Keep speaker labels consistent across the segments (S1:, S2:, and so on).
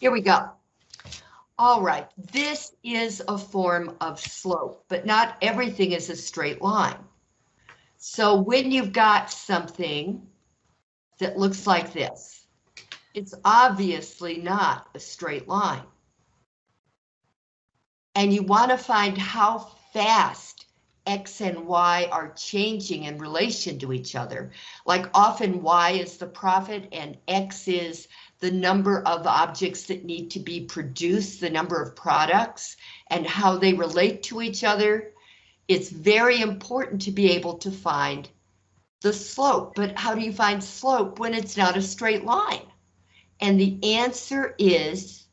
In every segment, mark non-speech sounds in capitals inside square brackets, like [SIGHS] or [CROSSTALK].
S1: Here we go. All right, this is a form of slope, but not everything is a straight line. So when you've got something that looks like this, it's obviously not a straight line. And you want to find how fast X and Y are changing in relation to each other. Like often Y is the profit and X is the number of objects that need to be produced, the number of products, and how they relate to each other. It's very important to be able to find the slope, but how do you find slope when it's not a straight line? And the answer is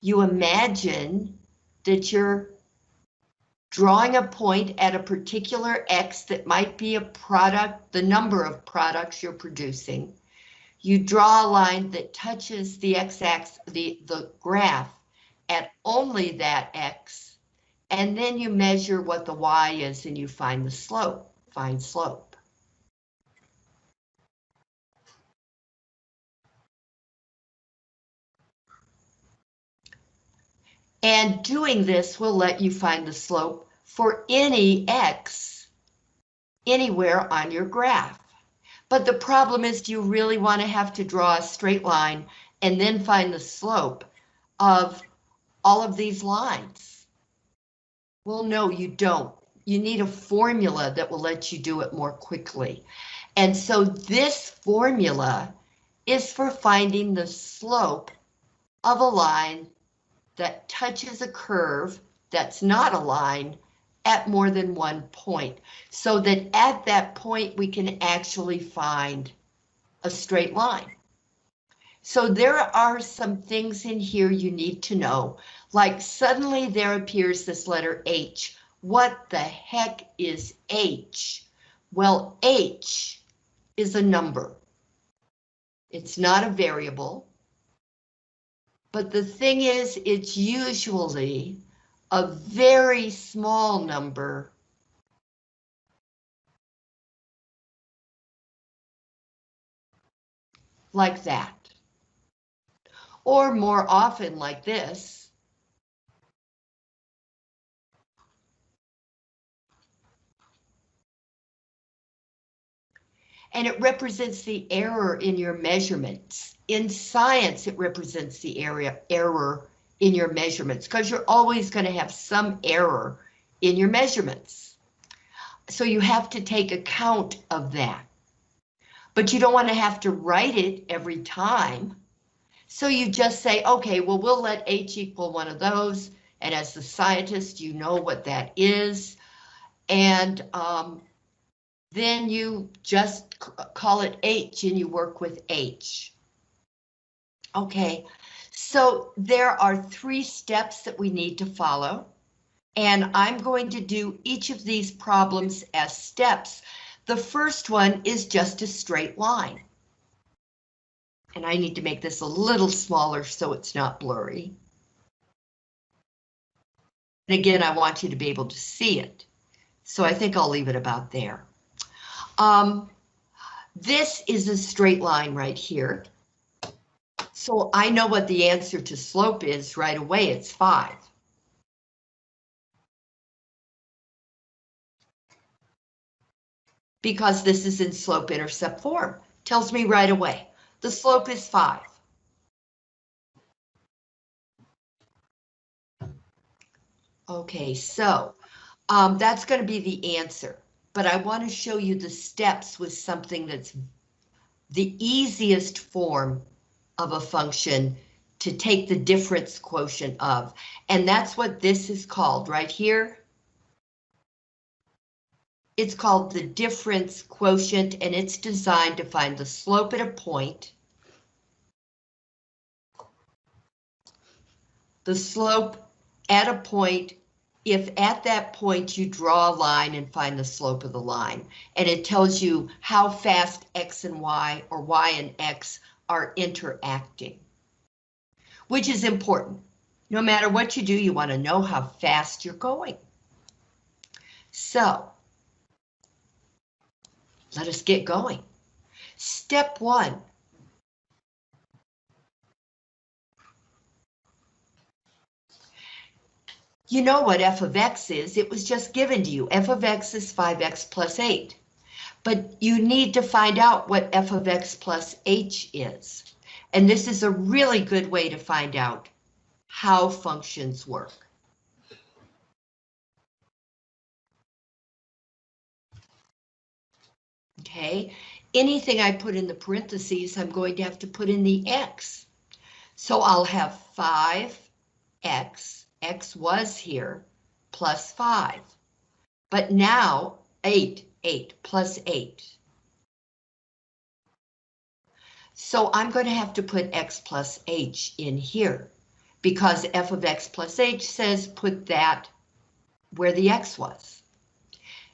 S1: you imagine that you're drawing a point at a particular X that might be a product, the number of products you're producing, you draw a line that touches the x-axis, the, the graph at only that x, and then you measure what the y is and you find the slope, find slope. And doing this will let you find the slope for any x anywhere on your graph. But the problem is, do you really want to have to draw a straight line and then find the slope of all of these lines? Well, no, you don't. You need a formula that will let you do it more quickly. And so this formula is for finding the slope of a line that touches a curve that's not a line at more than one point, so that at that point we can actually find a straight line. So there are some things in here you need to know, like suddenly there appears this letter H. What the heck is H? Well, H is a number. It's not a variable. But the thing is, it's usually a very small number like that. Or more often like this. And it represents the error in your measurements. In science, it represents the area error in your measurements because you're always going to have some error in your measurements. So you have to take account of that. But you don't want to have to write it every time. So you just say, okay, well, we'll let H equal one of those. And as the scientist, you know what that is. And um, then you just call it H and you work with H. Okay, so there are three steps that we need to follow. And I'm going to do each of these problems as steps. The first one is just a straight line. And I need to make this a little smaller so it's not blurry. And again, I want you to be able to see it. So I think I'll leave it about there. Um, this is a straight line right here. So I know what the answer to slope is right away, it's five. Because this is in slope intercept form, tells me right away, the slope is five. Okay, so um, that's going to be the answer, but I want to show you the steps with something that's the easiest form of a function to take the difference quotient of. And that's what this is called right here. It's called the difference quotient and it's designed to find the slope at a point. The slope at a point if at that point you draw a line and find the slope of the line, and it tells you how fast X and Y or Y and X are interacting, which is important. No matter what you do, you want to know how fast you're going. So, let us get going. Step one. You know what f of x is, it was just given to you. f of x is 5x plus 8. But you need to find out what f of x plus h is. And this is a really good way to find out how functions work. Okay, anything I put in the parentheses, I'm going to have to put in the x. So I'll have 5x x was here, plus 5. But now 8, 8, plus 8. So I'm going to have to put x plus h in here because f of x plus h says put that where the x was.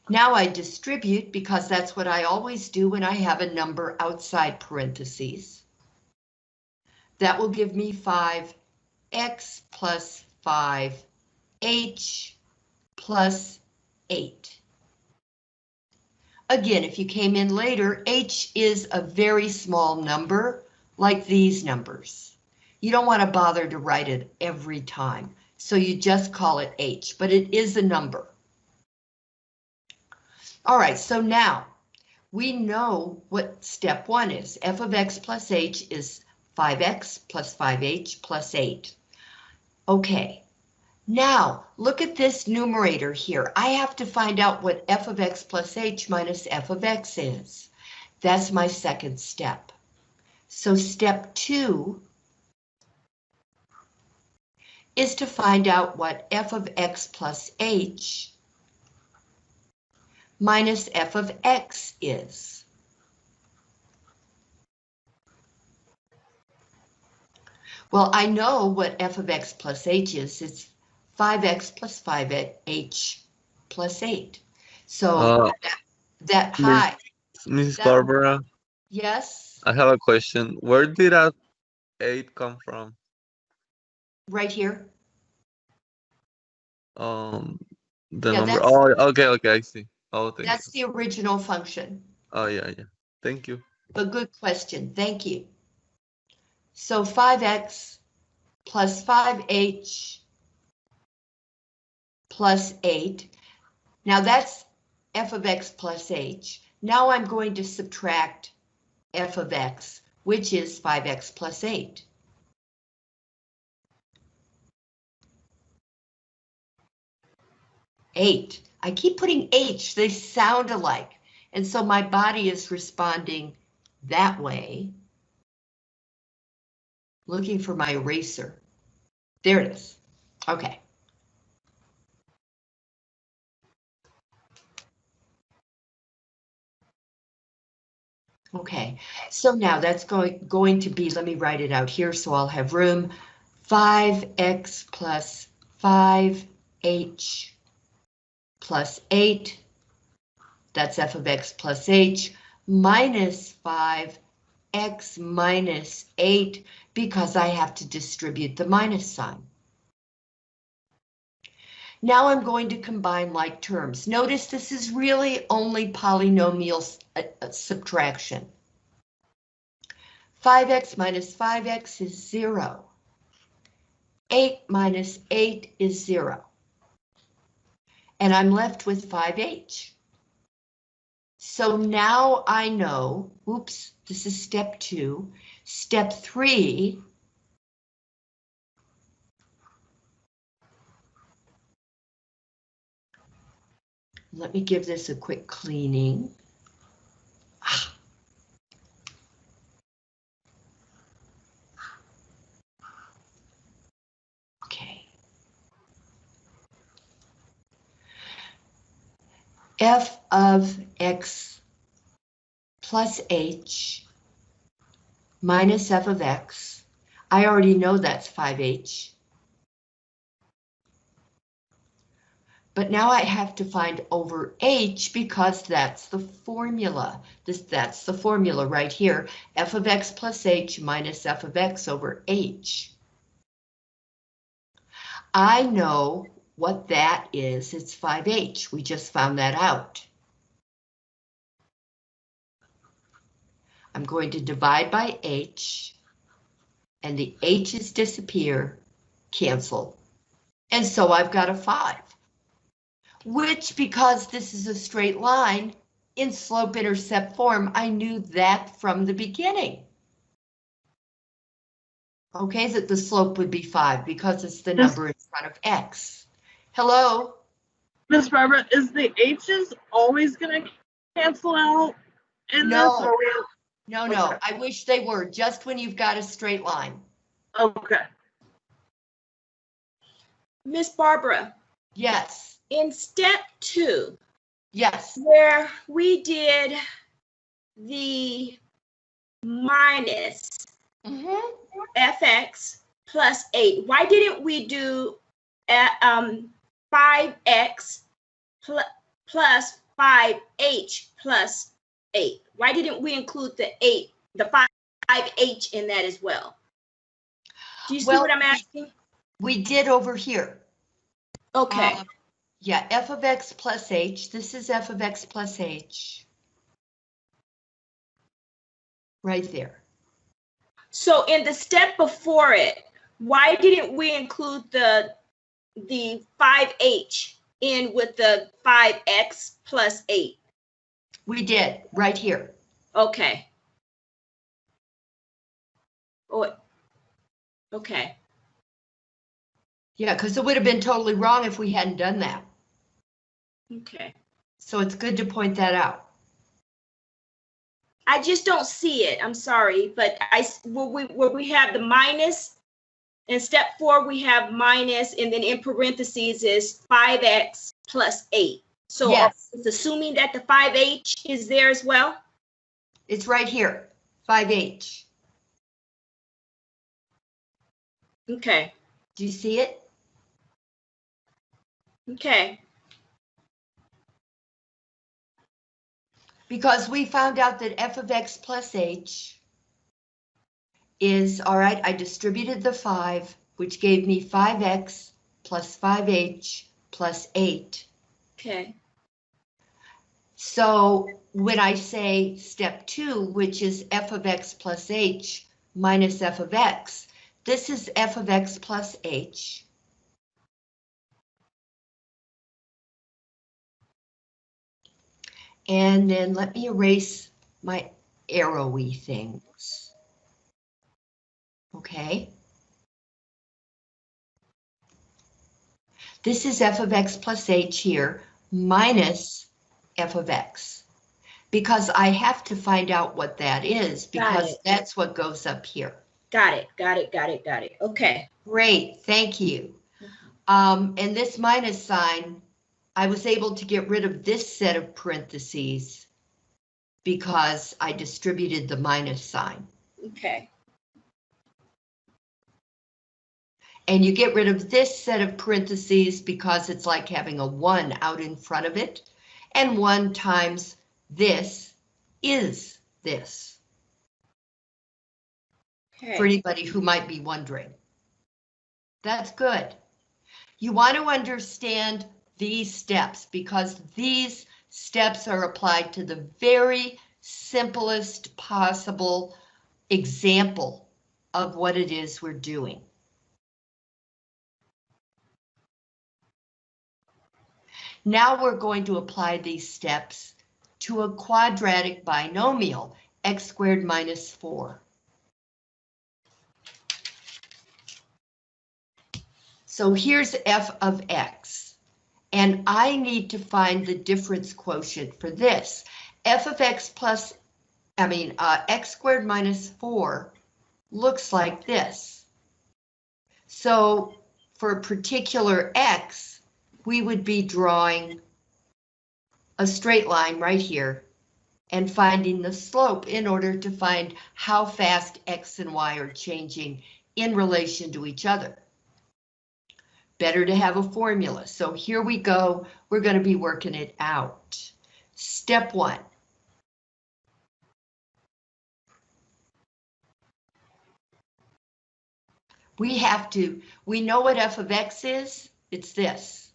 S1: Now I distribute because that's what I always do when I have a number outside parentheses. That will give me 5x plus 5h plus 8. Again, if you came in later, h is a very small number, like these numbers. You don't want to bother to write it every time, so you just call it h, but it is a number. All right, so now we know what step one is. f of x plus h is 5x plus 5h plus 8. Okay, now look at this numerator here. I have to find out what f of x plus h minus f of x is. That's my second step. So step two is to find out what f of x plus h minus f of x is. Well, I know what f of x plus h is. It's 5x plus 5h plus 8. So
S2: Uh,
S1: that, that
S2: Miss-
S1: high. That-
S2: Barbara,
S1: yes,
S2: I have a question. Where did that eight come from?
S1: right here.
S2: Um, the
S1: Yeah,
S2: number. Oh, okay, okay, I see. Oh, thank
S1: That's
S2: you.
S1: the original function.
S2: Oh, yeah, yeah. Thank you.
S1: A good question, thank you. So 5x plus 5h plus 8. Now that's f of x plus h. Now I'm going to subtract f of x, which is 5x plus 8. Eight. I keep putting H, they sound alike. And so my body is responding that way. Looking for my eraser. There it is. Okay. Okay, so now that's going going to be, let me write it out here so I'll have room. 5x plus 5h plus 8 that's f of x plus h minus 5x minus 8 because I have to distribute the minus sign. Now I'm going to combine like terms. Notice this is really only polynomial uh, uh, subtraction. 5x minus 5x is 0. 8 minus 8 is 0. And I'm left with 5h. So now I know, oops, this is step two. Step three. Let me give this a quick cleaning. Okay. f of x plus h minus f of x. I already know that's 5h. But now I have to find over h because that's the formula. This That's the formula right here. f of x plus h minus f of x over h. I know what that is. It's 5h. We just found that out. I'm going to divide by h, and the h's disappear, cancel. And so I've got a five. Which, because this is a straight line, in slope-intercept form, I knew that from the beginning. Okay, that the slope would be five because it's the
S3: Yes.
S1: number in front of X. Hello?
S3: Miss Barbara, is the H's always gonna cancel out in
S1: No.
S3: this? Or we,
S1: No, no, I wish they were, just when you've got a straight line.
S3: okay.
S4: Miss Barbara,
S1: Yes,
S4: in step two,
S1: yes,
S4: where we did the minus
S1: mhm.
S4: fx plus eight, why didn't we do uh, um, 5x pl- plus 5h plus 8? Why didn't we include the 8, the 5, 5h in that as well? Do you see
S1: Well,
S4: what I'm asking?
S1: we did over here.
S4: Okay,
S1: Um, Yeah, f of x plus h, this is f of x plus h. Right there.
S4: so in the step before it, why didn't we include the, the 5h in with the 5x plus 8?
S1: We did, right here.
S4: Okay. Oh, okay.
S1: Yeah, because it would have been totally wrong if we hadn't done that.
S4: Okay.
S1: So it's good to point that out.
S4: I just don't see it. I'm sorry, but I where we where we have the minus in step four we have minus and then in parentheses is 5x plus 8. So
S1: Yes.
S4: it's assuming that the 5h is there as well?
S1: It's right here, 5h.
S4: Okay.
S1: Do you see it?
S4: Okay.
S1: Because we found out that f of x plus h is, all right, I distributed the 5, which gave me 5x plus 5h plus 8.
S4: Okay.
S1: So when I say step 2, which is f of x plus h minus f of x, this is f of x plus h. And then let me erase my arrowy things. Okay. This is f of x plus h here minus f of x. Because I have to find out what that is because that's what goes up here.
S4: Got it. Got it. Got it. Got it. Okay.
S1: Great, thank you. Um, and this minus sign, I was able to get rid of this set of parentheses because I distributed the minus sign.
S4: Okay.
S1: And you get rid of this set of parentheses because it's like having a one out in front of it. And one times this is this,
S4: Okay.
S1: for anybody who might be wondering. That's good. You want to understand these steps because these steps are applied to the very simplest possible example of what it is we're doing. Now we're going to apply these steps to a quadratic binomial, x squared minus 4. So here's f of x, and I need to find the difference quotient for this. f of x plus, I mean, uh, x squared minus 4 looks like this. So for a particular x, we would be drawing a straight line right here and finding the slope in order to find how fast x and y are changing in relation to each other. Better to have a formula. So here we go. We're going to be working it out. Step one. We have to, we know what f of x is, it's this.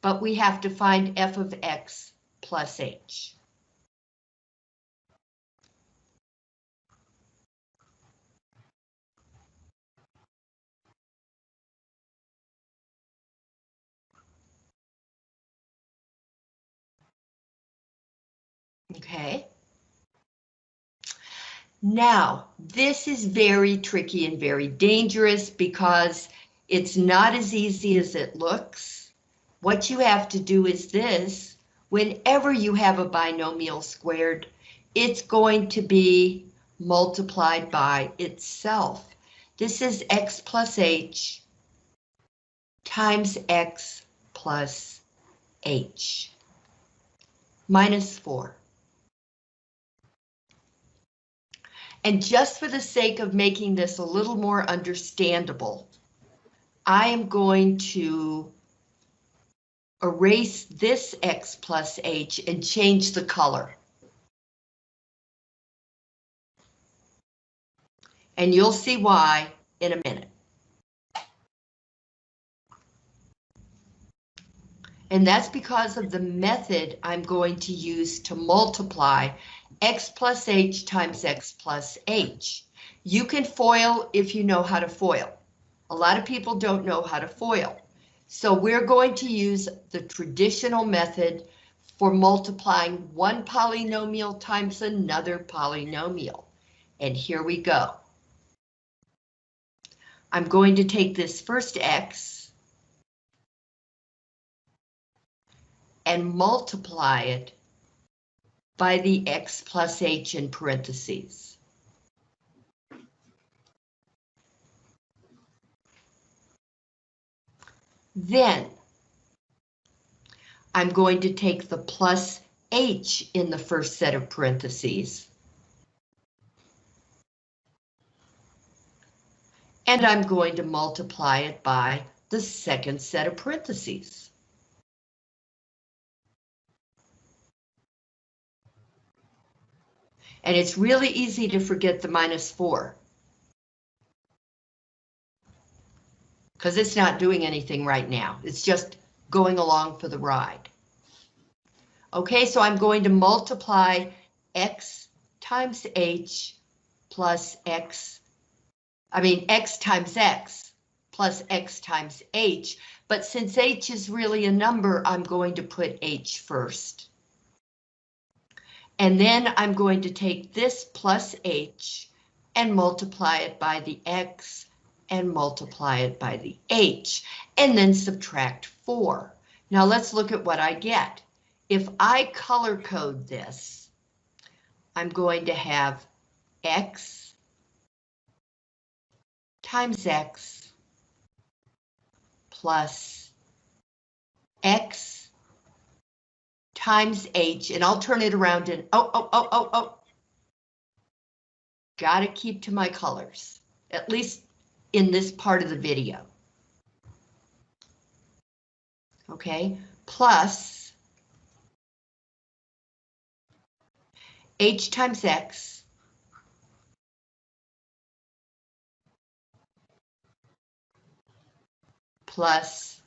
S1: But we have to find f of x plus h. Okay. Now, this is very tricky and very dangerous because it's not as easy as it looks. What you have to do is this, whenever you have a binomial squared, it's going to be multiplied by itself. This is x plus h times x plus h minus 4. And just for the sake of making this a little more understandable, I am going to erase this x plus h and change the color. And you'll see why in a minute. And that's because of the method I'm going to use to multiply x plus h times x plus h. You can FOIL if you know how to FOIL. A lot of people don't know how to FOIL. So we're going to use the traditional method for multiplying one polynomial times another polynomial. And here we go. I'm going to take this first x and multiply it by the x plus h in parentheses. Then I'm going to take the plus h in the first set of parentheses. And I'm going to multiply it by the second set of parentheses. And it's really easy to forget the minus 4. Because it's not doing anything right now. It's just going along for the ride. Okay, so I'm going to multiply x times h plus x, I mean x times x plus x times h, but since h is really a number, I'm going to put h first. And then I'm going to take this plus h and multiply it by the x and multiply it by the h, and then subtract 4. Now let's look at what I get. If I color code this, I'm going to have x times x plus x times H, and I'll turn it around and, oh, oh, oh, oh, oh. Gotta keep to my colors, at least in this part of the video. Okay, plus H times X plus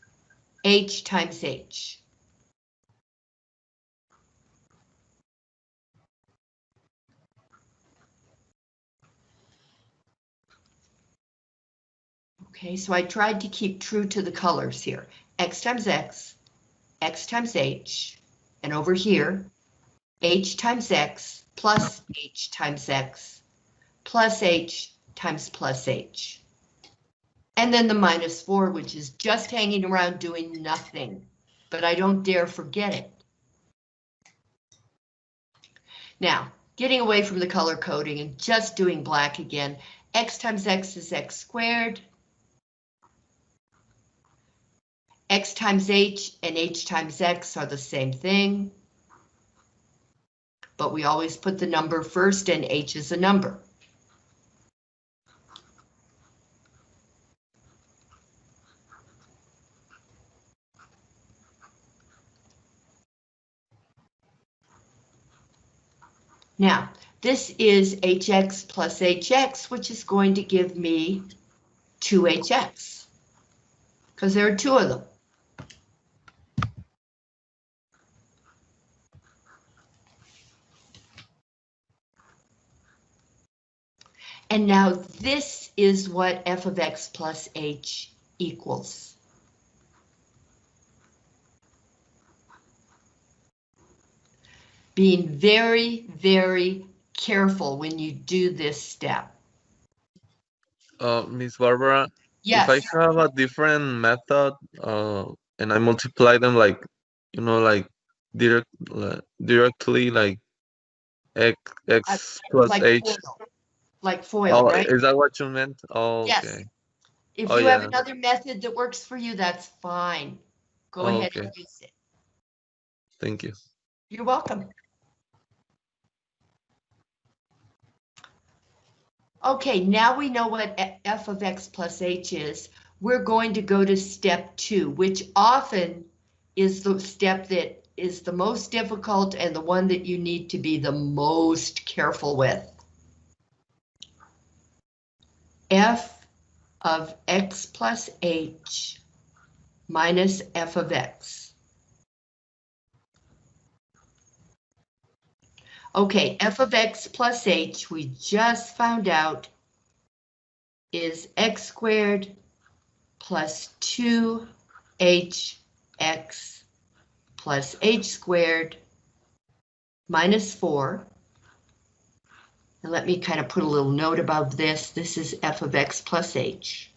S1: H times H. Okay, so I tried to keep true to the colors here. X times X, X times H, and over here, H times X plus H times X plus H times plus H. And then the minus four, which is just hanging around doing nothing, but I don't dare forget it. Now, getting away from the color coding and just doing black again, X times X is X squared x times h and h times x are the same thing. But we always put the number first and h is a number. Now, this is hx plus hx, which is going to give me 2hx, because there are two of them. And now this is what f of x plus h equals. being very, very careful when you do this step.
S2: Uh, Miss Barbara,
S1: Yes,
S2: if I have a different method, uh, and I multiply them like, you know, like direct, uh, directly, like x x plus
S1: like
S2: h.
S1: like foil,
S2: Oh,
S1: right?
S2: is that what you meant? Oh,
S1: Yes.
S2: okay.
S1: If
S2: oh,
S1: you have another method that works for you, that's fine. Go
S2: Oh,
S1: ahead and use it.
S2: Thank you.
S1: You're welcome. Okay, now we know what f of x plus h is. We're going to go to step two, which often is the step that is the most difficult and the one that you need to be the most careful with. F of x plus h minus f of x. Okay, f of x plus h, we just found out is x squared plus 2hx plus h squared minus 4. And let me kind of put a little note above this. This is f of x plus h.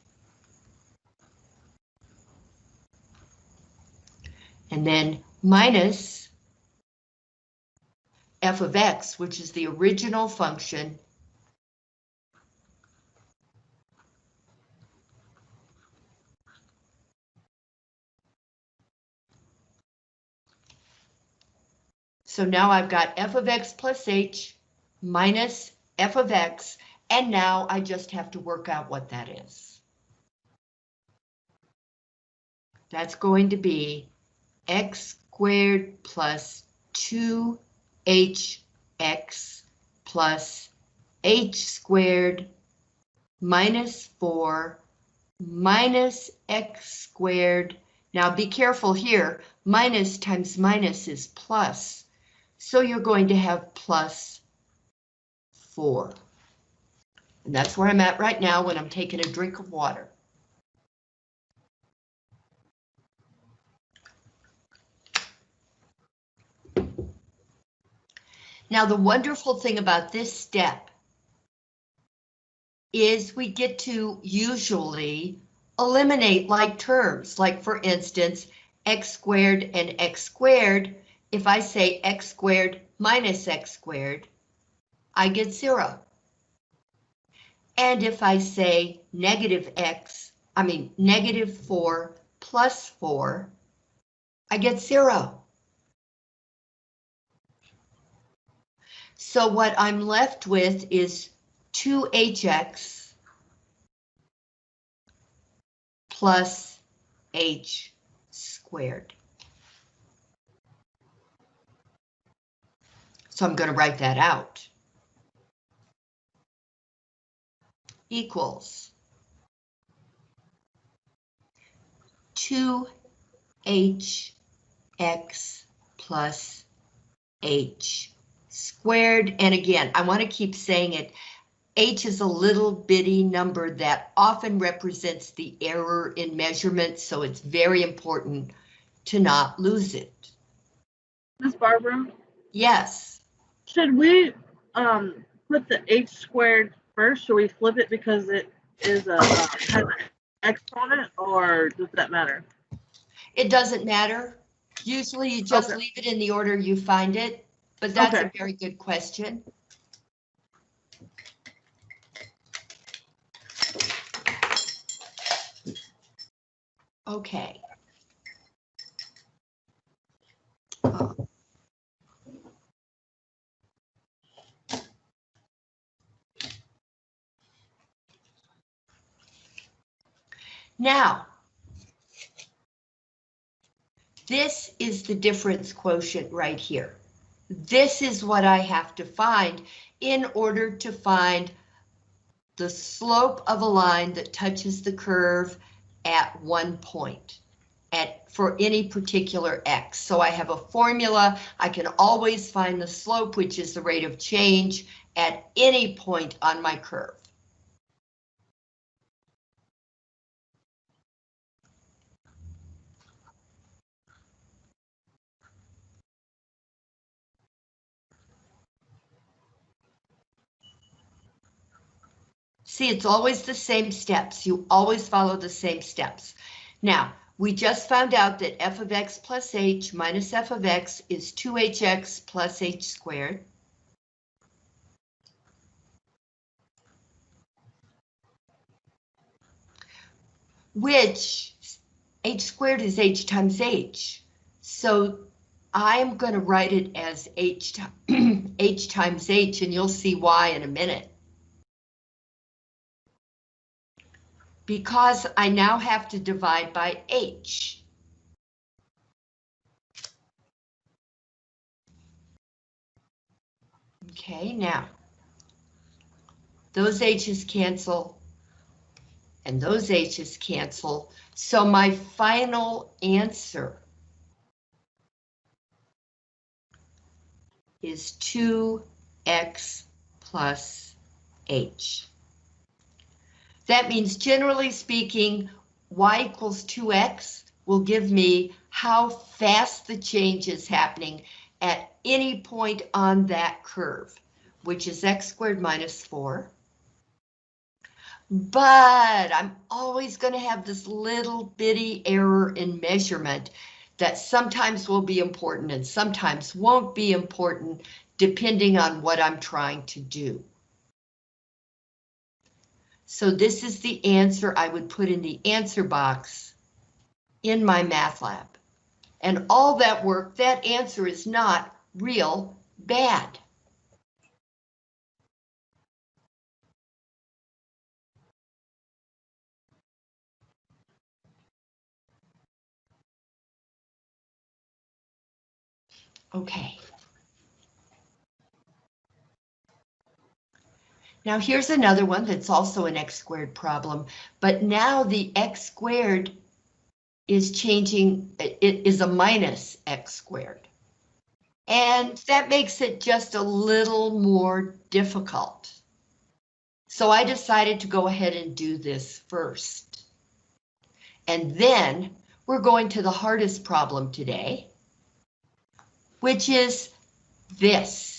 S1: And then minus f of x, which is the original function, So now I've got f of x plus h minus f of x, and now I just have to work out what that is. That's going to be x squared plus 2hx plus h squared minus 4 minus x squared. Now be careful here, minus times minus is plus. So you're going to have plus 4. And that's where I'm at right now when I'm taking a drink of water. Now, the wonderful thing about this step is we get to usually eliminate like terms, like for instance, x squared and x squared. If I say x squared minus x squared, I get zero. And if I say negative x, I mean negative 4 plus 4, I get zero. So what I'm left with is 2hx plus h squared. So I'm going to write that out. Equals 2hx plus h squared. And again, I want to keep saying it. H is a little bitty number that often represents the error in measurement, so it's very important to not lose it.
S3: Miss Barbara,
S1: Yes,
S3: should we um put the h squared first? Should we flip it because it is a uh, has an x on it, or does that matter?
S1: it doesn't matter. Usually you just
S3: Okay.
S1: leave it in the order you find it, but that's a very good question. Okay. Now, this is the difference quotient right here. This is what I have to find in order to find the slope of a line that touches the curve at one point at for any particular x. So I have a formula. I can always find the slope, which is the rate of change at any point on my curve. See, it's always the same steps. You always follow the same steps. Now, we just found out that f of x plus h minus f of x is 2hx plus h squared. Which h squared is h times h. So I'm going to write it as h, [CLEARS THROAT] h times h, and you'll see why in a minute. Because I now have to divide by h. Okay, now, those h's cancel, and those h's cancel, so my final answer is 2x plus h. That means generally speaking, y equals 2x will give me how fast the change is happening at any point on that curve, which is x squared minus 4. But I'm always going to have this little bitty error in measurement that sometimes will be important and sometimes won't be important depending on what I'm trying to do. So this is the answer I would put in the answer box in my math lab. And all that work, that answer is not real bad. Okay. Now here's another one that's also an x squared problem, but now the x squared is changing, it is a minus x squared. And that makes it just a little more difficult. So I decided to go ahead and do this first. And then we're going to the hardest problem today, which is this.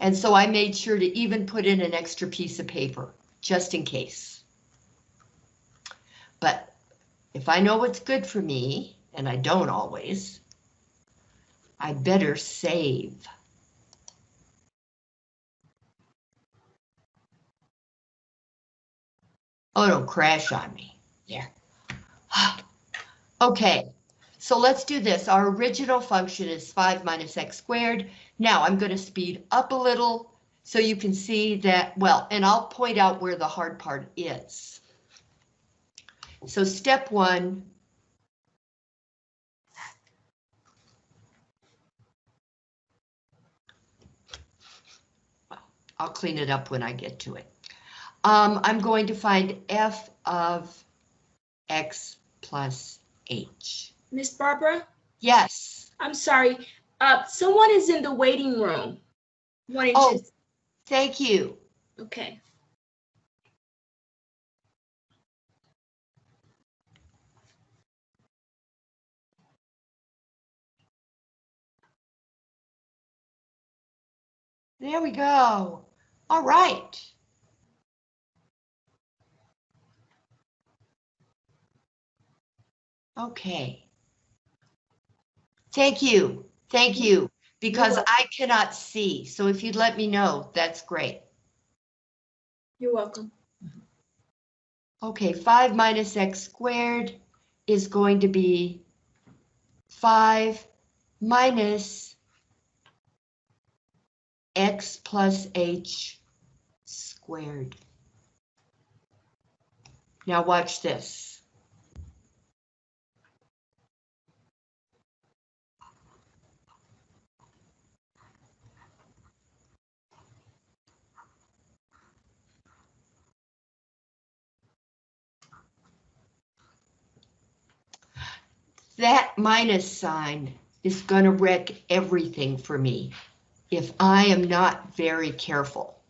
S1: And so I made sure to even put in an extra piece of paper, just in case. But if I know what's good for me, and I don't always, I better save. Oh, don't crash on me. There. [SIGHS] okay, so let's do this. Our original function is 5 minus x squared. Now I'm going to speed up a little so you can see that, well, and I'll point out where the hard part is. So step one, I'll clean it up when I get to it. Um, I'm going to find f of x plus h.
S4: Miss Barbara,
S1: Yes.
S4: I'm sorry. Uh, someone is in the waiting room. Wanting
S1: Oh.
S4: to,
S1: Thank you.
S4: okay.
S1: There we go. All right. Okay. Thank you. Thank you. Mm-hmm.
S4: Because.
S1: I cannot see. So if you'd let me know, that's great.
S4: You're welcome. Mm-hmm.
S1: Okay, 5 minus x squared is going to be 5 minus x plus h squared. Now watch this. That minus sign is going to wreck everything for me if I am not very careful.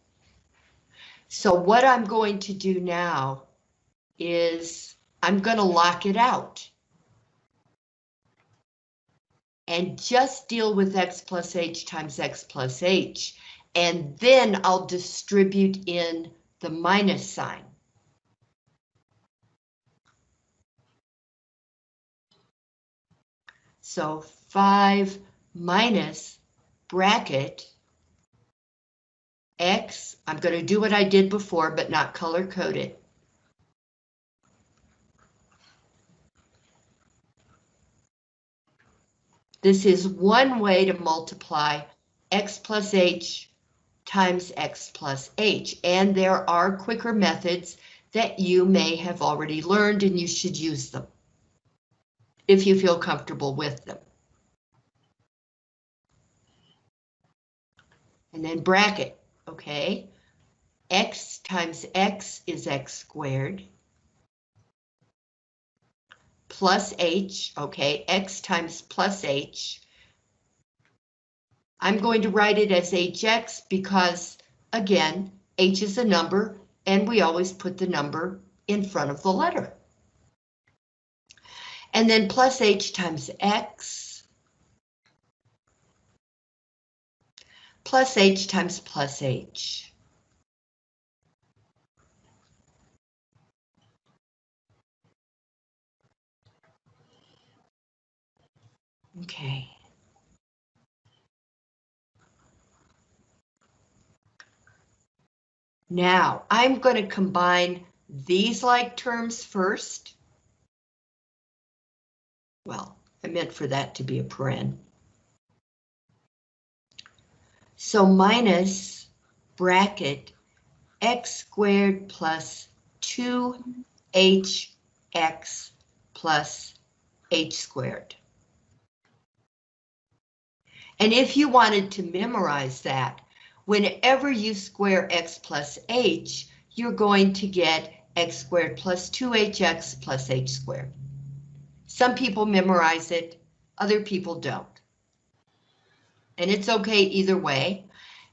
S1: So what I'm going to do now is I'm going to lock it out. And just deal with x plus h times x plus h. and then I'll distribute in the minus sign. So 5 minus bracket x, I'm going to do what I did before, but not color code it. This is one way to multiply x plus h times x plus h, and there are quicker methods that you may have already learned and you should use them if you feel comfortable with them. And then bracket, okay? x times x is x squared plus h, okay, x times plus h. I'm going to write it as hx because, again, h is a number, and we always put the number in front of the letter. And then plus h times x plus h times plus h. Okay. Now, I'm going to combine these like terms first. Well, I meant for that to be a paren. So minus bracket x squared plus 2hx plus h squared. And if you wanted to memorize that, whenever you square x plus h, you're going to get x squared plus 2hx plus h squared. Some people memorize it, other people don't. And it's okay either way.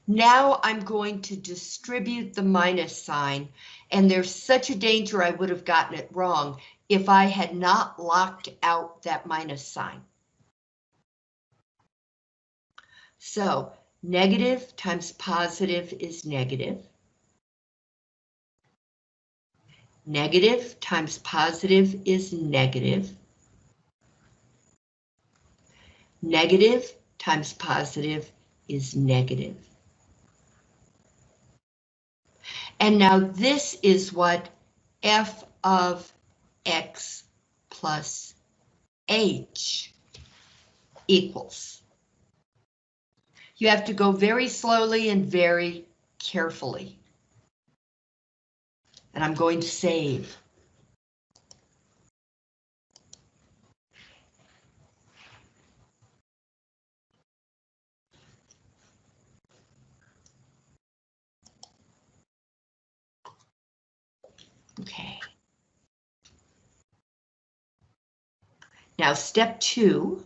S1: Now I'm going to distribute the minus sign, and there's such a danger I would have gotten it wrong if I had not locked out that minus sign. So negative times positive is negative. Negative times positive is negative. Negative times positive is negative. And now this is what f of x plus h equals. You have to go very slowly and very carefully. And I'm going to save. Okay. Now step two.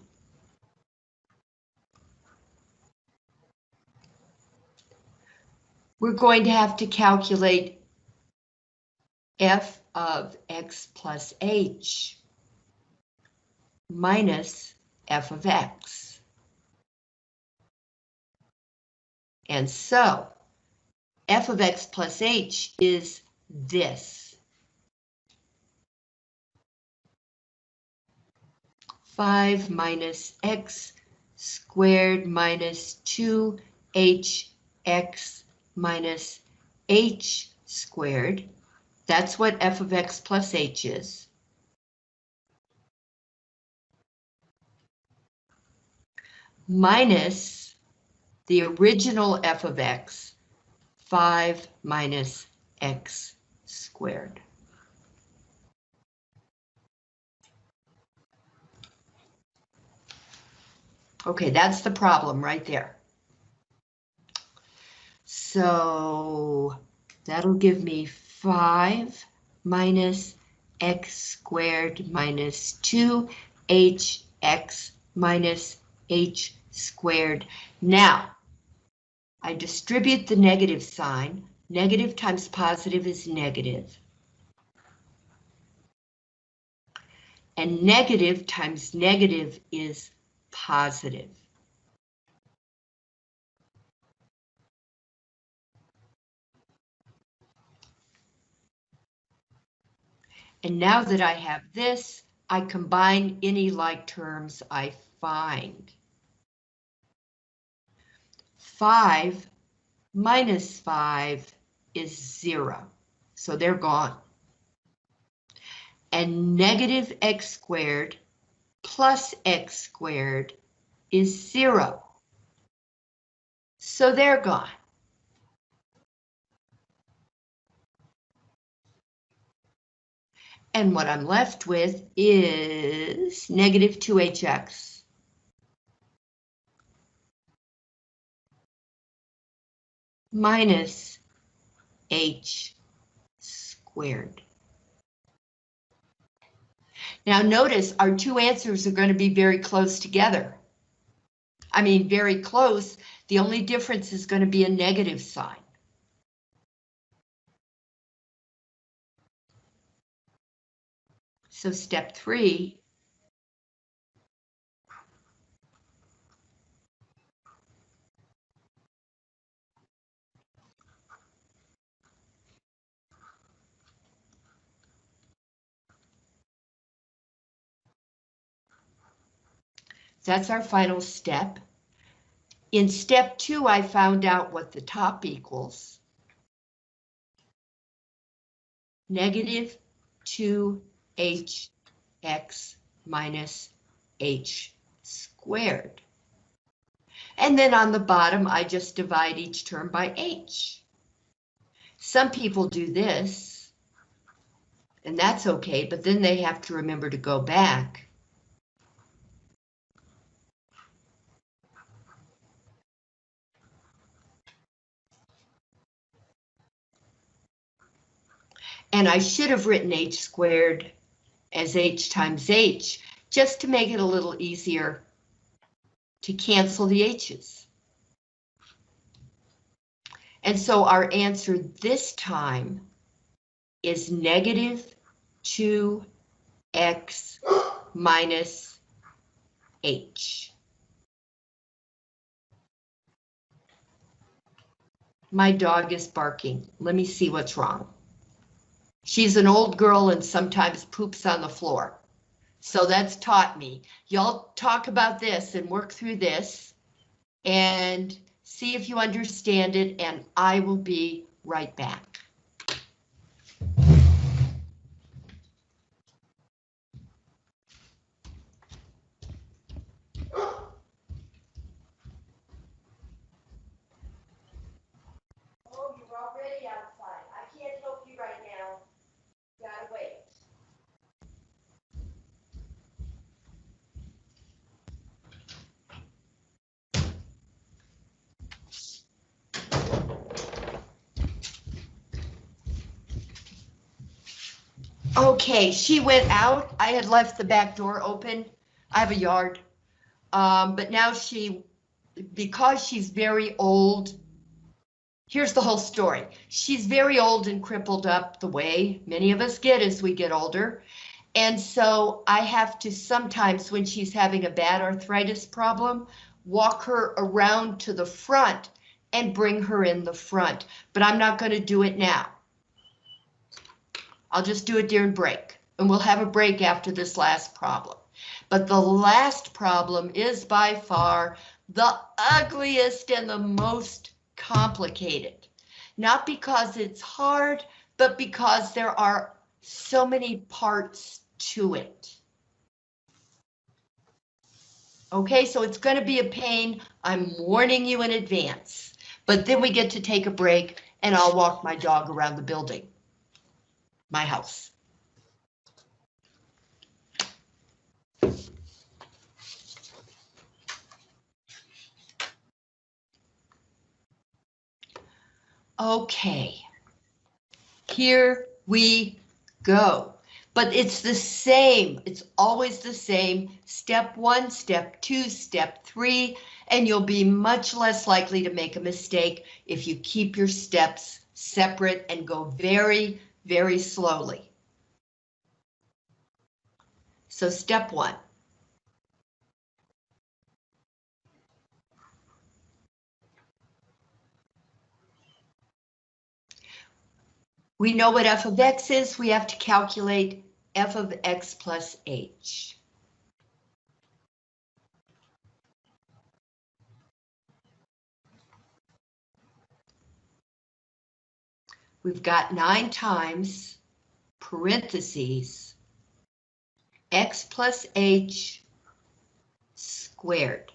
S1: we're going to have to calculate f of x plus h minus f of x. And so f of x plus h is this. 5 minus x squared minus 2hx minus h squared. That's what f of x plus h is. Minus the original f of x, 5 minus x squared. Okay, that's the problem right there. So that'll give me 5 minus x squared minus 2hx minus h squared. Now, I distribute the negative sign. Negative times positive is negative. And negative times negative is positive. And now that I have this, I combine any like terms I find. 5 minus 5 is 0, so they're gone. And negative x squared plus x squared is 0. So they're gone. And what I'm left with is negative 2hx. minus h squared. Now notice our two answers are going to be very close together. I mean, very close. The only difference is going to be a negative sign. So step three. That's our final step. In step two, I found out what the top equals. Negative 2hx minus h squared. And then on the bottom, I just divide each term by h. Some people do this, and that's okay, but then they have to remember to go back. And I should have written h squared as h times h, just to make it a little easier to cancel the h's. And so our answer this time is negative 2x minus h. My dog is barking. Let me see what's wrong. She's an old girl and sometimes poops on the floor. So that's taught me. Y'all talk about this and work through this and see if you understand it and I will be right back. Oh, you're already outside. I can't help you right now. Gotta wait. Okay, she went out. I had left the back door open. I have a yard. Um, but now she, because she's very old, here's the whole story. She's very old and crippled up the way many of us get as we get older. And so I have to sometimes, when she's having a bad arthritis problem, walk her around to the front and bring her in the front. But I'm not going to do it now. I'll just do it during break, and we'll have a break after this last problem. But the last problem is by far the ugliest and the most complicated. Not because it's hard, but because there are so many parts to it. Okay, so it's going to be a pain. I'm warning you in advance. But then we get to take a break and I'll walk my dog around the building my house. Okay, here we go. But it's the same, it's always the same. Step one, step two, step three, and you'll be much less likely to make a mistake if you keep your steps separate and go very, very slowly. So step one. We know what f of x is, we have to calculate f of x plus h. We've got nine times parentheses x plus h squared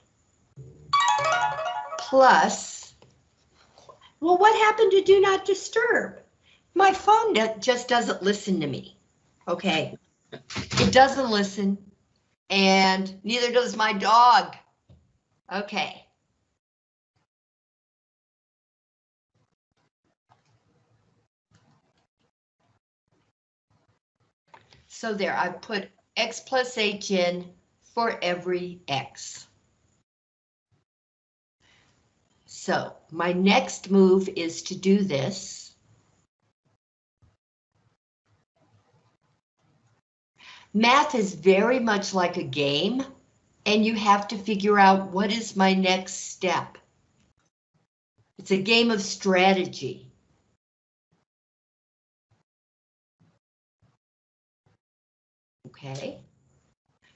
S1: plus, well, what happened to do not disturb? My phone just doesn't listen to me, okay? It doesn't listen, and neither does my dog. Okay. So there, I've put x plus h in for every x. So my next move is to do this. Math is very much like a game, and you have to figure out what is my next step. It's a game of strategy. Okay.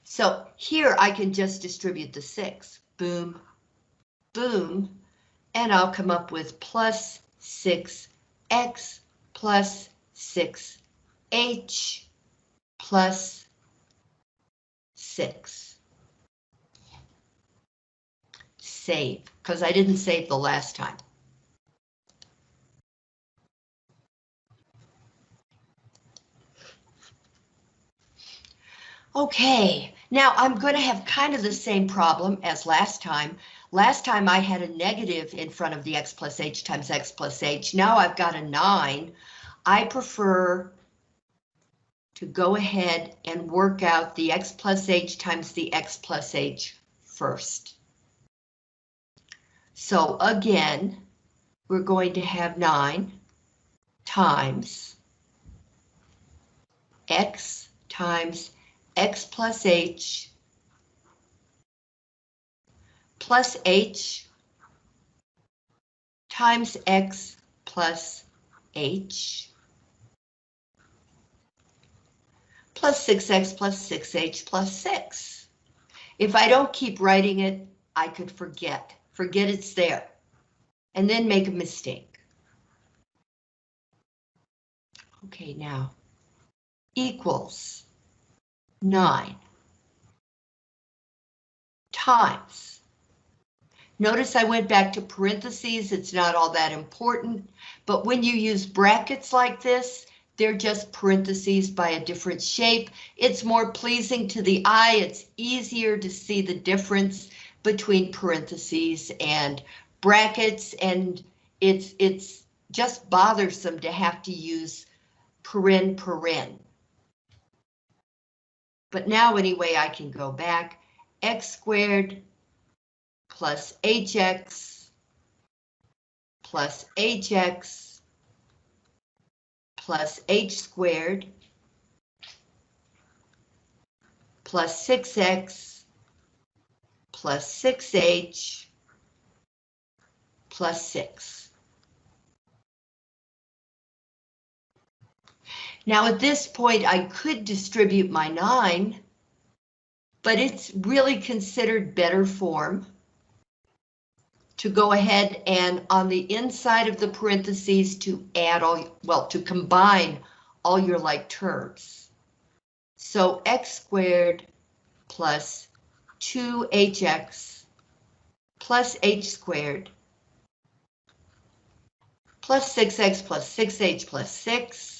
S1: So here I can just distribute the six. Boom, boom, and I'll come up with plus 6x plus 6h plus 6. Save, because I didn't save the last time. Okay, now I'm going to have kind of the same problem as last time. Last time I had a negative in front of the x plus h times x plus h. Now I've got a 9. I prefer to go ahead and work out the x plus h times the x plus h first. So again, we're going to have 9 times x times x plus h plus h times x plus h plus 6x plus 6h plus 6. If I don't keep writing it, I could forget. Forget it's there. And then make a mistake. Okay, now equals 9 times. Notice I went back to parentheses, it's not all that important, but when you use brackets like this, they're just parentheses by a different shape. It's more pleasing to the eye, it's easier to see the difference between parentheses and brackets, and it's, it's just bothersome to have to use paren paren. But now anyway, I can go back, x squared plus hx plus hx plus h squared plus 6x plus 6h plus 6. Now at this point, I could distribute my 9, but it's really considered better form to go ahead and on the inside of the parentheses to add all, well, to combine all your like terms. So x squared plus 2hx plus h squared plus 6x plus 6h plus 6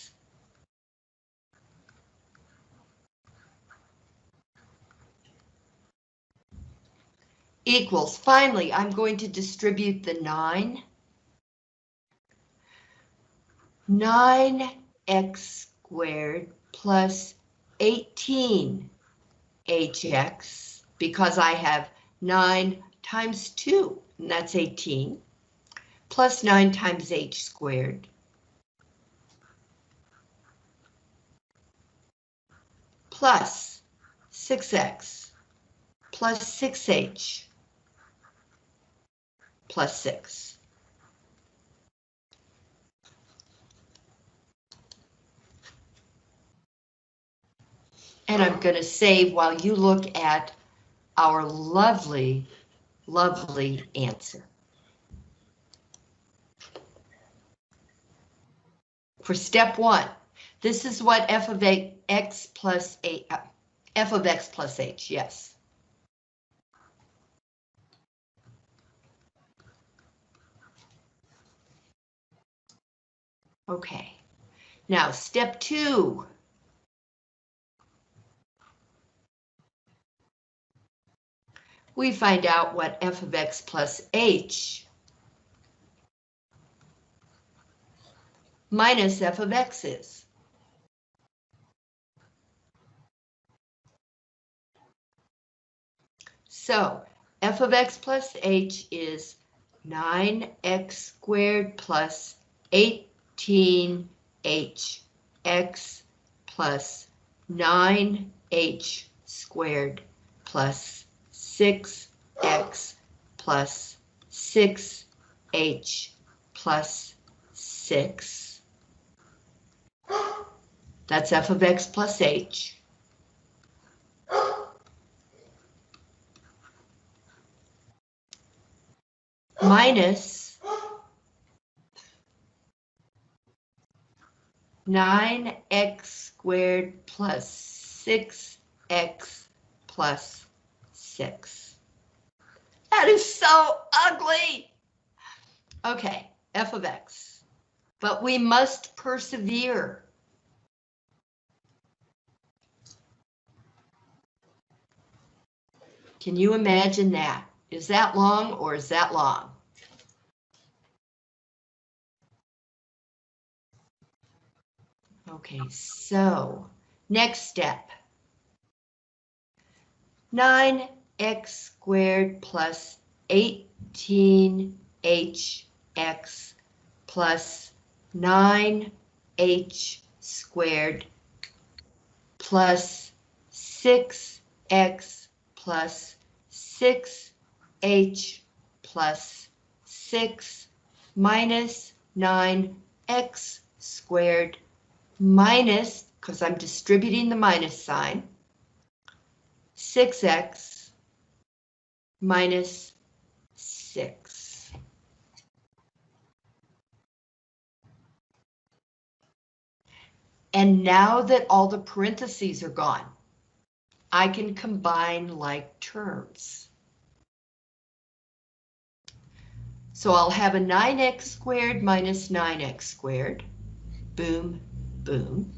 S1: equals, finally, I'm going to distribute the 9. 9x squared plus 18 hx, because I have 9 times 2, and that's 18, plus 9 times h squared. Plus 6x plus 6h plus 6. And I'm going to save while you look at our lovely, lovely answer. For step one, this is what f of a, x plus a, uh, f of x plus h, yes. Okay. Now, step two. We find out what f of x plus h minus f of x is. So f of x plus h is 9x squared plus 8 13hx plus 9h squared plus 6x plus 6h plus 6. That's f of x plus h. Minus 9x squared plus 6x plus 6. That is so ugly. Okay, f of x. But we must persevere. Can you imagine that? Is that long or is that long? Okay, so next step. 9x squared plus 18hx plus 9h squared plus 6x plus 6h plus 6 minus 9x squared minus, because I'm distributing the minus sign, 6x minus 6. And now that all the parentheses are gone, I can combine like terms. So I'll have a 9x squared minus 9x squared. Boom, boom.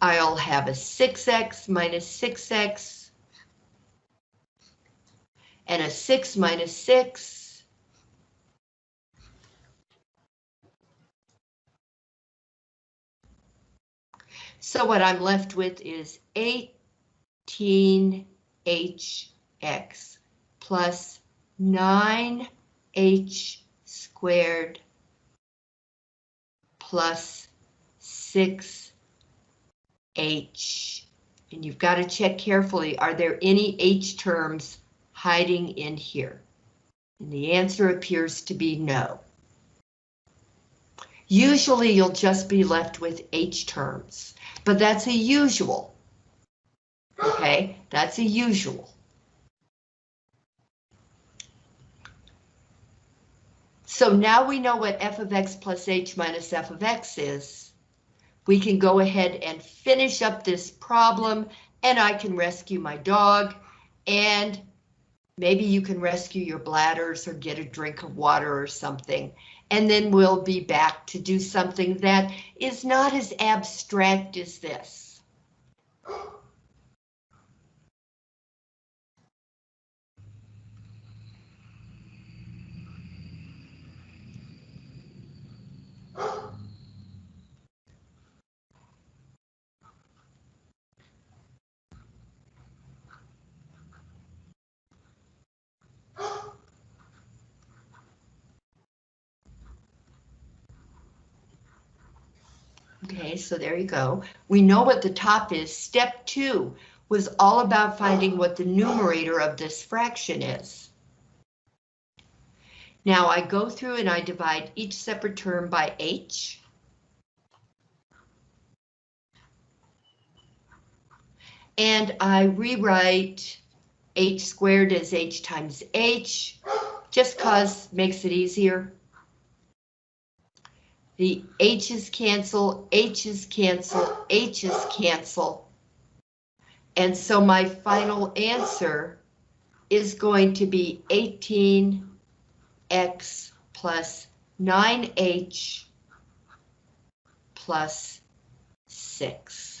S1: I'll have a 6x minus 6x and a 6 minus 6. So what I'm left with is 18hx plus 9h squared plus 6h. And you've got to check carefully, are there any h terms hiding in here? And the answer appears to be no. Usually you'll just be left with h terms, but that's a usual. Okay, that's a usual. So now we know what f of x plus h minus f of x is. We can go ahead and finish up this problem and I can rescue my dog and maybe you can rescue your bladders or get a drink of water or something. And then we'll be back to do something that is not as abstract as this. Okay, so there you go. We know what the top is. Step two was all about finding what the numerator of this fraction is. Now I go through and I divide each separate term by h. And I rewrite h squared as h times h, just cause makes it easier. The h's cancel, h's cancel, h's cancel. And so my final answer is going to be 18x plus 9h plus 6.